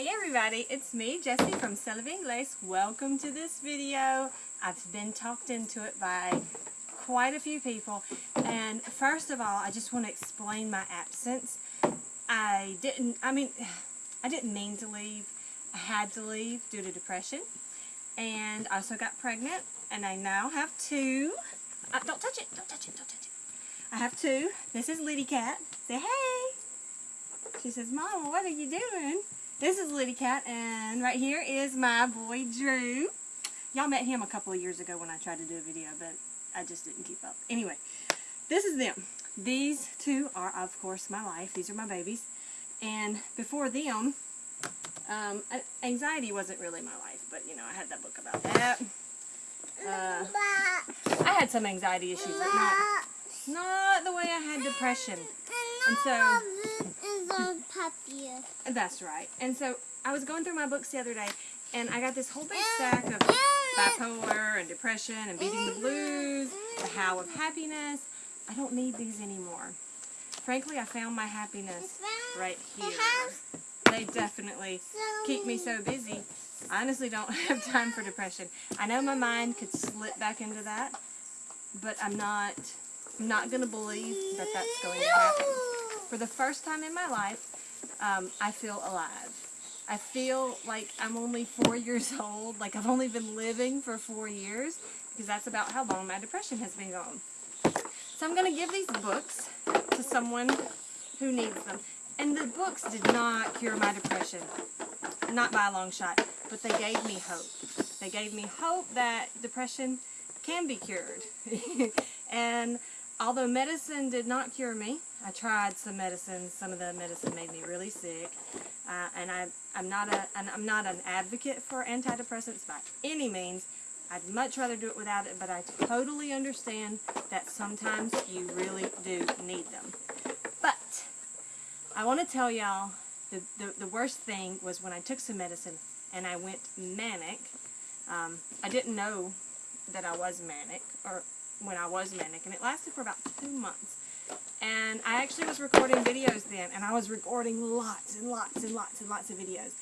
Hey everybody, it's me, Jessie from Cela Ingles. Welcome to this video. I've been talked into it by quite a few people. And first of all, I just want to explain my absence. I didn't, I mean, I didn't mean to leave. I had to leave due to depression. And I also got pregnant, and I now have two. Uh, don't touch it, don't touch it, don't touch it. I have two. This is Liddy Cat. Say hey. She says, Mom, what are you doing? This is Liddy Cat, and right here is my boy Drew. Y'all met him a couple of years ago when I tried to do a video, but I just didn't keep up. Anyway, this is them. These two are, of course, my life. These are my babies. And before them, um, anxiety wasn't really my life, but, you know, I had that book about that. Uh, I had some anxiety issues, but not, not the way I had depression. And so, that's right. And so I was going through my books the other day, and I got this whole big stack of bipolar and depression and beating the blues, the how of happiness. I don't need these anymore. Frankly, I found my happiness right here. They definitely keep me so busy. I honestly don't have time for depression. I know my mind could slip back into that, but I'm not I'm not going to believe that that's going to happen. For the first time in my life, um, I feel alive. I feel like I'm only four years old, like I've only been living for four years, because that's about how long my depression has been gone. So I'm going to give these books to someone who needs them. And the books did not cure my depression, not by a long shot, but they gave me hope. They gave me hope that depression can be cured. and although medicine did not cure me, I tried some medicines. Some of the medicine made me really sick, uh, and I, I'm not a, I'm not an advocate for antidepressants by any means. I'd much rather do it without it, but I totally understand that sometimes you really do need them. But I want to tell y'all the, the, the worst thing was when I took some medicine and I went manic. Um, I didn't know that I was manic, or when I was manic, and it lasted for about two months. And I actually was recording videos then, and I was recording lots and lots and lots and lots of videos.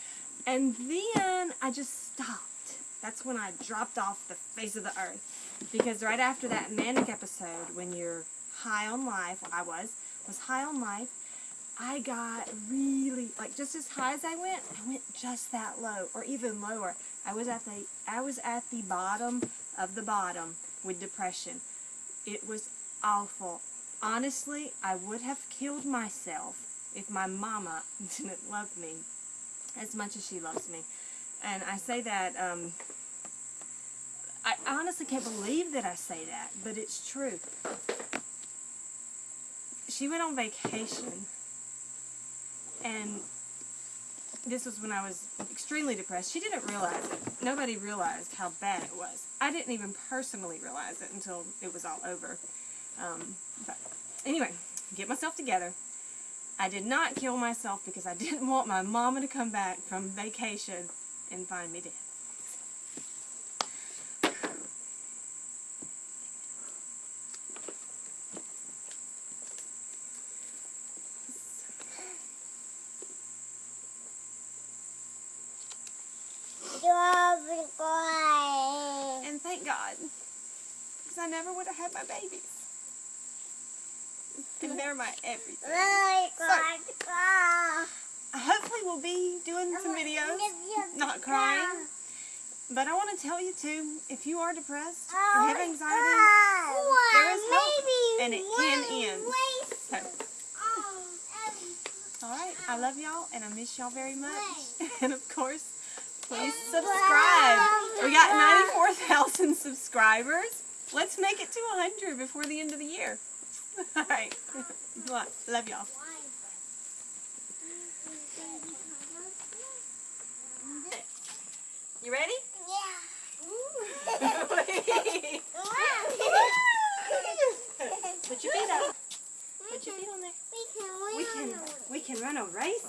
And then I just stopped. That's when I dropped off the face of the earth. Because right after that manic episode, when you're high on life, I was, was high on life, I got really, like just as high as I went, I went just that low, or even lower. I was at the, I was at the bottom of the bottom with depression. It was awful. Honestly, I would have killed myself if my mama didn't love me as much as she loves me. And I say that, um, I honestly can't believe that I say that, but it's true. She went on vacation, and this was when I was extremely depressed. She didn't realize it. Nobody realized how bad it was. I didn't even personally realize it until it was all over. Um, but anyway, get myself together. I did not kill myself because I didn't want my mama to come back from vacation and find me dead. And thank God, because I never would have had my babies. And they're my everything. So, hopefully we'll be doing some videos, not crying. But I want to tell you too, if you are depressed or have anxiety, there is hope and it can end. So, Alright, I love y'all and I miss y'all very much. And of course, please subscribe. We got 94,000 subscribers. Let's make it to 100 before the end of the year. Alright, love y'all. You ready? Yeah. Put your feet up. Put your feet on there. We can, we can run a race.